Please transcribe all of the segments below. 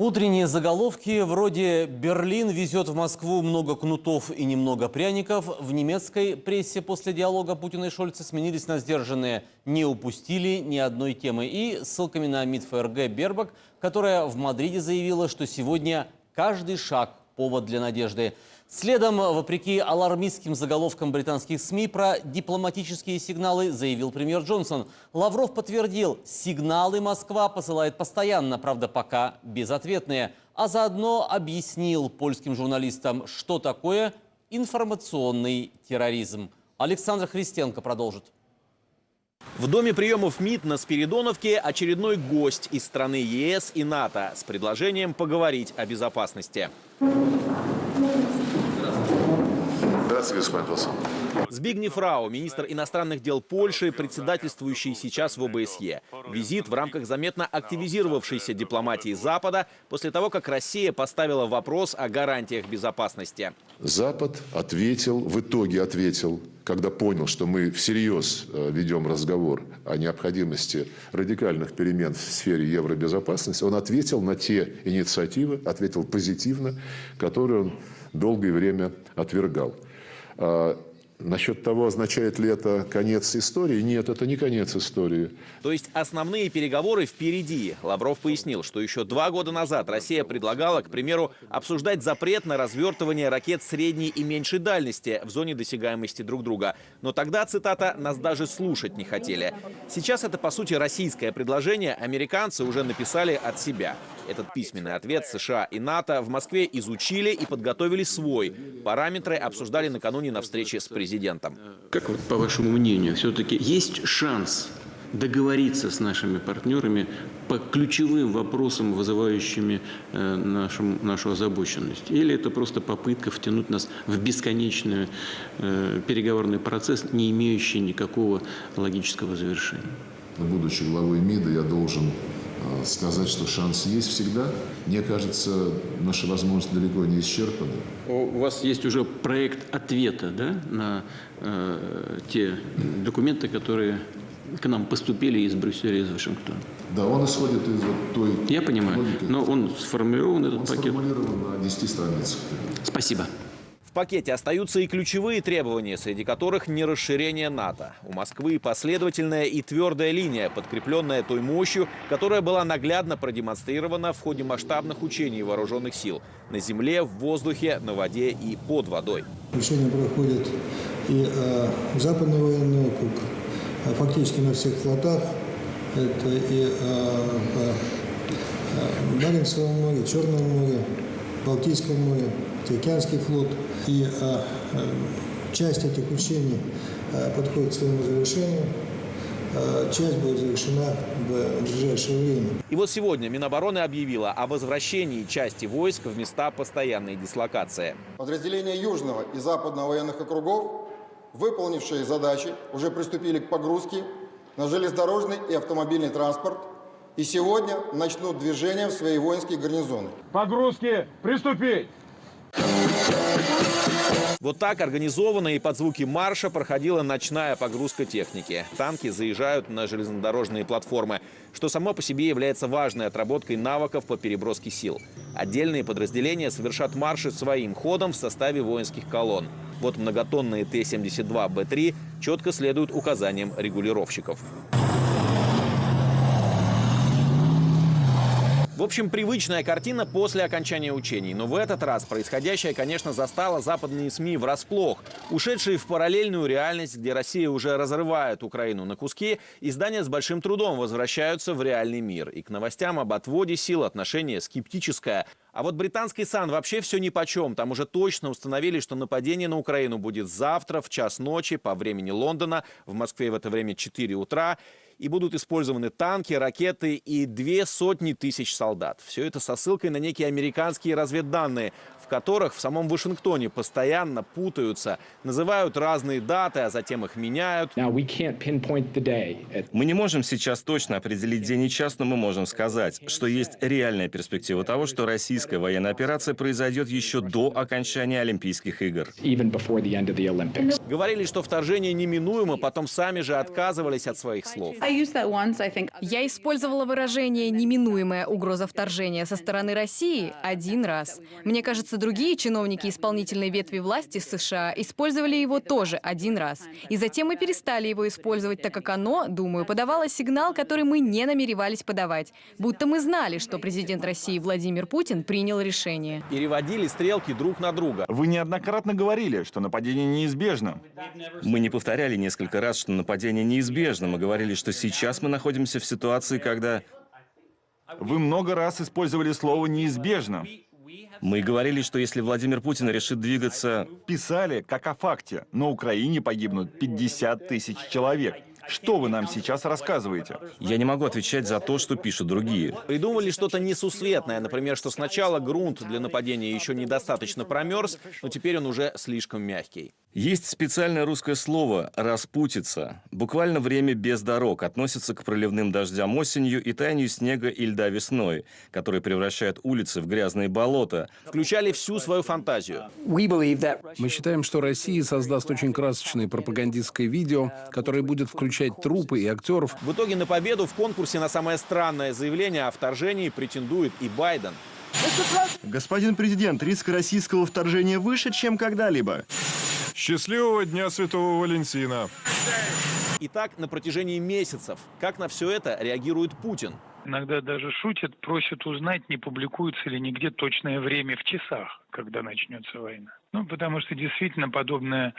Утренние заголовки вроде «Берлин везет в Москву много кнутов и немного пряников» в немецкой прессе после диалога Путина и Шольца сменились на сдержанные «Не упустили ни одной темы» и ссылками на МИД ФРГ Бербак, которая в Мадриде заявила, что сегодня каждый шаг – повод для надежды. Следом, вопреки алармистским заголовкам британских СМИ про дипломатические сигналы, заявил премьер Джонсон. Лавров подтвердил, сигналы Москва посылает постоянно, правда пока безответные. А заодно объяснил польским журналистам, что такое информационный терроризм. Александр Христенко продолжит. В доме приемов МИД на Спиридоновке очередной гость из страны ЕС и НАТО с предложением поговорить о безопасности. Здравствуйте, господин Толсон. Збигнев Рау, министр иностранных дел Польши, председательствующий сейчас в ОБСЕ. Визит в рамках заметно активизировавшейся дипломатии Запада после того, как Россия поставила вопрос о гарантиях безопасности. Запад ответил, в итоге ответил, когда понял, что мы всерьез э, ведем разговор о необходимости радикальных перемен в сфере евробезопасности, он ответил на те инициативы, ответил позитивно, которые он долгое время отвергал. А, Насчет того, означает ли это конец истории, нет, это не конец истории. То есть основные переговоры впереди. Лавров пояснил, что еще два года назад Россия предлагала, к примеру, обсуждать запрет на развертывание ракет средней и меньшей дальности в зоне досягаемости друг друга. Но тогда, цитата, «нас даже слушать не хотели». Сейчас это, по сути, российское предложение. Американцы уже написали от себя. Этот письменный ответ США и НАТО в Москве изучили и подготовили свой. Параметры обсуждали накануне на встрече с президентом. Как вот, по вашему мнению, все-таки есть шанс договориться с нашими партнерами по ключевым вопросам, вызывающими э, нашу, нашу озабоченность? Или это просто попытка втянуть нас в бесконечный э, переговорный процесс, не имеющий никакого логического завершения? Будучи главой МИДа, я должен сказать, что шанс есть всегда. Мне кажется, наши возможности далеко не исчерпаны. У вас есть уже проект ответа да, на э, те документы, которые к нам поступили из Брюсселя из Вашингтона. Да, он исходит из вот той... Я понимаю, логики. но он сформирован, этот Он пакет. сформулирован на 10 страницах. Спасибо. В пакете остаются и ключевые требования, среди которых не расширение НАТО. У Москвы последовательная и твердая линия, подкрепленная той мощью, которая была наглядно продемонстрирована в ходе масштабных учений вооруженных сил на земле, в воздухе, на воде и под водой. Учения проходят и э, Западный военный округ, э, фактически на всех флотах. Это и э, в э, Баренцевом море, Черном море, Балтийском море, Тихоокеанский флот. И э, э, часть этих учений э, подходит к своему завершению. Часть будет завершена в ближайшее время. И вот сегодня Минобороны объявила о возвращении части войск в места постоянной дислокации. Подразделения Южного и Западного военных округов, выполнившие задачи, уже приступили к погрузке на железнодорожный и автомобильный транспорт и сегодня начнут движение в свои воинские гарнизоны. Погрузки приступить! Вот так организованно и под звуки марша проходила ночная погрузка техники. Танки заезжают на железнодорожные платформы, что само по себе является важной отработкой навыков по переброске сил. Отдельные подразделения совершат марши своим ходом в составе воинских колонн. Вот многотонные Т-72Б3 четко следуют указаниям регулировщиков. В общем, привычная картина после окончания учений. Но в этот раз происходящее, конечно, застало западные СМИ врасплох. Ушедшие в параллельную реальность, где Россия уже разрывает Украину на куски, издания с большим трудом возвращаются в реальный мир. И к новостям об отводе сил отношение скептическое. А вот британский САН вообще все нипочем. Там уже точно установили, что нападение на Украину будет завтра в час ночи по времени Лондона. В Москве в это время 4 утра и будут использованы танки, ракеты и две сотни тысяч солдат. Все это со ссылкой на некие американские разведданные, в которых в самом Вашингтоне постоянно путаются, называют разные даты, а затем их меняют. Мы не можем сейчас точно определить день и час, но мы можем сказать, что есть реальная перспектива того, что российская военная операция произойдет еще до окончания Олимпийских игр. Говорили, что вторжение неминуемо, потом сами же отказывались от своих слов. Я использовала выражение «неминуемая угроза вторжения» со стороны России один раз. Мне кажется, другие чиновники исполнительной ветви власти США использовали его тоже один раз. И затем мы перестали его использовать, так как оно, думаю, подавало сигнал, который мы не намеревались подавать. Будто мы знали, что президент России Владимир Путин принял решение. Переводили стрелки друг на друга. Вы неоднократно говорили, что нападение неизбежно. Мы не повторяли несколько раз, что нападение неизбежно. Мы говорили, что сейчас мы находимся в ситуации, когда Вы много раз использовали слово «неизбежно». Мы говорили, что если Владимир Путин решит двигаться... Писали, как о факте. На Украине погибнут 50 тысяч человек. Что вы нам сейчас рассказываете? Я не могу отвечать за то, что пишут другие. Придумали что-то несусветное. Например, что сначала грунт для нападения еще недостаточно промерз, но теперь он уже слишком мягкий. Есть специальное русское слово «распутиться». Буквально время без дорог относится к проливным дождям осенью и таянию снега и льда весной, которые превращают улицы в грязные болота. Включали всю свою фантазию. Мы считаем, что Россия создаст очень красочное пропагандистское видео, которое будет включать трупы и актеров. В итоге на победу в конкурсе на самое странное заявление о вторжении претендует и Байден. Господин президент, риск российского вторжения выше, чем когда-либо. Счастливого Дня Святого Валентина. И так на протяжении месяцев. Как на все это реагирует Путин? Иногда даже шутят, просят узнать, не публикуется ли нигде точное время в часах, когда начнется война. Ну, потому что действительно подобное,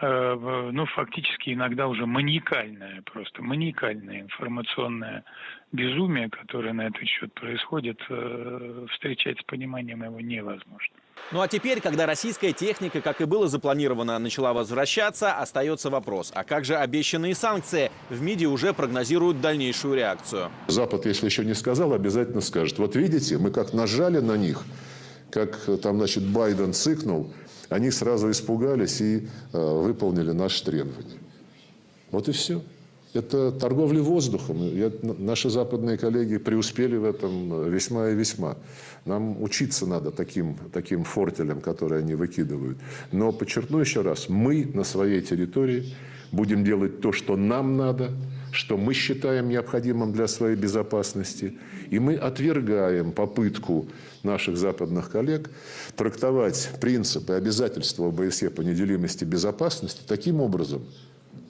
э, ну, фактически иногда уже маниакальное, просто маниакальное информационное безумие, которое на этот счет происходит, э, встречать с пониманием его невозможно. Ну а теперь, когда российская техника, как и было запланировано, начала возвращаться, остается вопрос, а как же обещанные санкции? В МИДе уже прогнозируют дальнейшую реакцию. Запад, если еще не сказал, обязательно скажет. Вот видите, мы как нажали на них, как э, там, значит, Байден цыкнул, они сразу испугались и э, выполнили наши требования. Вот и все. Это торговля воздухом. Я- наши западные коллеги преуспели в этом э, весьма и весьма. Нам учиться надо таким, таким фортелям, которые они выкидывают. Но подчеркну еще раз, мы на своей территории будем делать то, что нам надо, что мы считаем необходимым для своей безопасности. И мы отвергаем попытку наших западных коллег трактовать принципы обязательства ОБСЕ по неделимости безопасности таким образом,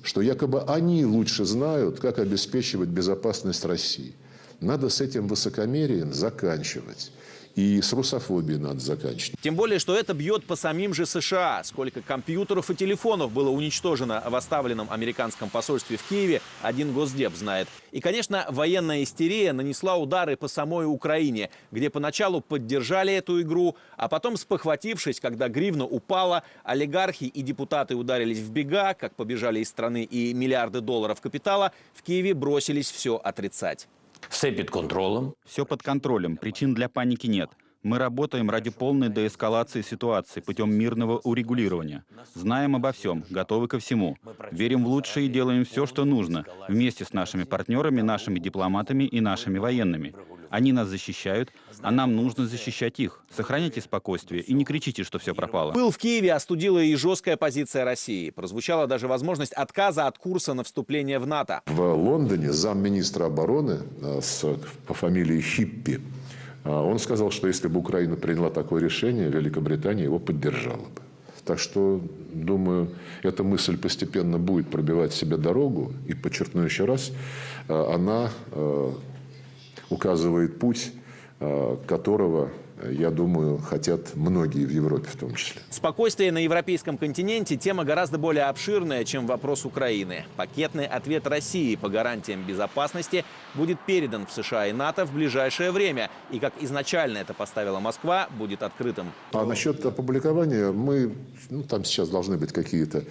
что якобы они лучше знают, как обеспечивать безопасность России. Надо с этим высокомерием заканчивать. И с русофобией надо заканчивать. Тем более, что это бьет по самим же США. Сколько компьютеров и телефонов было уничтожено в оставленном американском посольстве в Киеве, один госдеп знает. И, конечно, военная истерия нанесла удары по самой Украине, где поначалу поддержали эту игру, а потом, спохватившись, когда гривна упала, олигархи и депутаты ударились в бега, как побежали из страны и миллиарды долларов капитала, в Киеве бросились все отрицать. Все під контролем. Все под контролем, причин для паники нет. Мы работаем ради полной деэскалации ситуации путем мирного урегулирования. Знаем обо всем, готовы ко всему. Верим в лучшее и делаем все, что нужно, вместе с нашими партнерами, нашими дипломатами и нашими военными. Они нас защищают, а нам нужно защищать их. Сохраняйте спокойствие и не кричите, что все пропало. Был в Киеве остудила и жесткая позиция России. Прозвучала даже возможность отказа от курса на вступление в НАТО. В Лондоне замминистра обороны э, с, по фамилии Хиппи, он сказал, что если бы Украина приняла такое решение, Великобритания его поддержала бы. Так что, думаю, эта мысль постепенно будет пробивать себе дорогу. И подчеркну еще раз, э, она э, указывает путь, э, которого, я думаю, хотят многие в Европе в том числе. Спокойствие на европейском континенте – тема гораздо более обширная, чем вопрос Украины. Пакетный ответ России по гарантиям безопасности будет передан в США и НАТО в ближайшее время. И, как изначально это поставила Москва, будет открытым. А насчет опубликования, мы, ну, там сейчас должны быть какие-то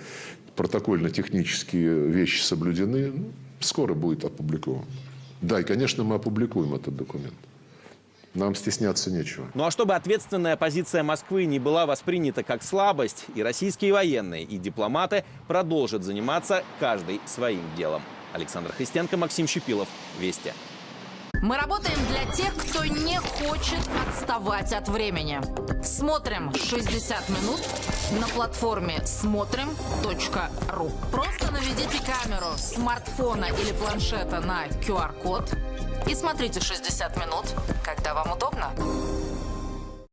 протокольно-технические вещи соблюдены. Скоро будет опубликован. Да, и, конечно, мы опубликуем этот документ. Нам стесняться нечего. Ну а чтобы ответственная позиция Москвы не была воспринята как слабость, и российские военные, и дипломаты продолжат заниматься каждый своим делом. Александр Христенко, Максим Щепилов. Вести. Мы работаем для тех, кто не хочет отставать от времени. Смотрим 60 минут на платформе смотрим.ру. Просто наведите камеру смартфона или планшета на QR-код и смотрите 60 минут, когда вам удобно.